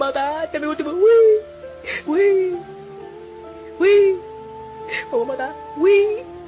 mamá mi último. Uy, uy, uy. Mamá, uy, uy.